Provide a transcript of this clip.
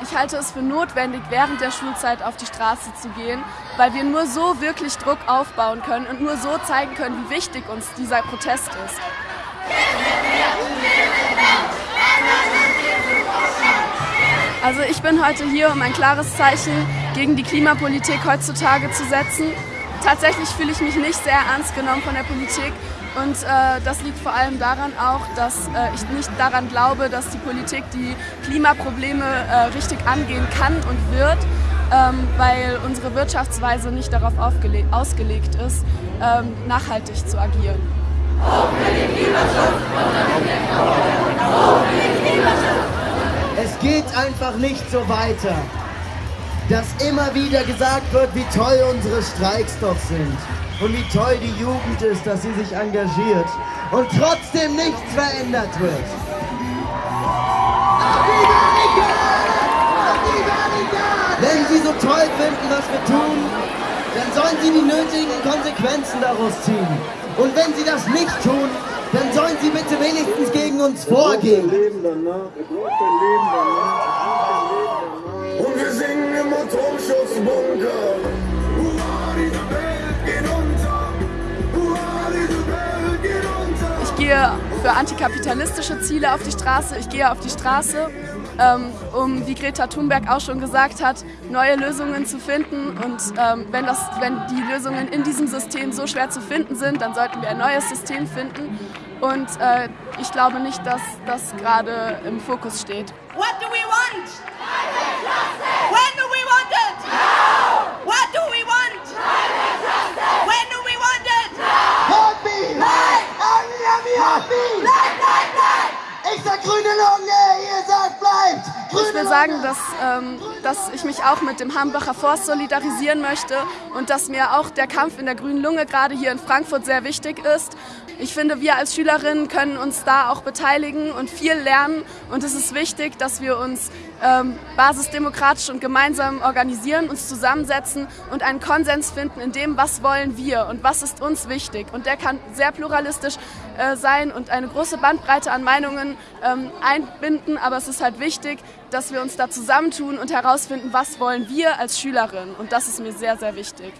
Ich halte es für notwendig, während der Schulzeit auf die Straße zu gehen, weil wir nur so wirklich Druck aufbauen können und nur so zeigen können, wie wichtig uns dieser Protest ist. Also ich bin heute hier, um ein klares Zeichen gegen die Klimapolitik heutzutage zu setzen. Tatsächlich fühle ich mich nicht sehr ernst genommen von der Politik und äh, das liegt vor allem daran auch, dass äh, ich nicht daran glaube, dass die Politik die Klimaprobleme äh, richtig angehen kann und wird, ähm, weil unsere Wirtschaftsweise nicht darauf ausgelegt ist, ähm, nachhaltig zu agieren. Es geht einfach nicht so weiter, dass immer wieder gesagt wird, wie toll unsere Streiks doch sind und wie toll die Jugend ist, dass sie sich engagiert und trotzdem nichts verändert wird. Wenn Sie so toll finden, was wir tun, dann sollen Sie die nötigen Konsequenzen daraus ziehen. Und wenn Sie das nicht tun, dann sollen Sie bitte wenigstens gegen uns vorgehen. Und Atomschutzbunker. gehe für antikapitalistische Ziele auf die Straße. Ich gehe auf die Straße, ähm, um, wie Greta Thunberg auch schon gesagt hat, neue Lösungen zu finden. Und ähm, wenn, das, wenn die Lösungen in diesem System so schwer zu finden sind, dann sollten wir ein neues System finden. Und äh, ich glaube nicht, dass das gerade im Fokus steht. What do we want? Grüne Lunge, ihr sagt bleibt! Ich will sagen, dass, ähm, dass ich mich auch mit dem Hambacher Forst solidarisieren möchte und dass mir auch der Kampf in der grünen Lunge gerade hier in Frankfurt sehr wichtig ist. Ich finde, wir als Schülerinnen können uns da auch beteiligen und viel lernen und es ist wichtig, dass wir uns ähm, basisdemokratisch und gemeinsam organisieren, uns zusammensetzen und einen Konsens finden in dem, was wollen wir und was ist uns wichtig. Und der kann sehr pluralistisch äh, sein und eine große Bandbreite an Meinungen ähm, einbinden, aber es ist halt wichtig, dass wir uns da zusammentun und herausfinden, was wollen wir als Schülerinnen. Und das ist mir sehr, sehr wichtig.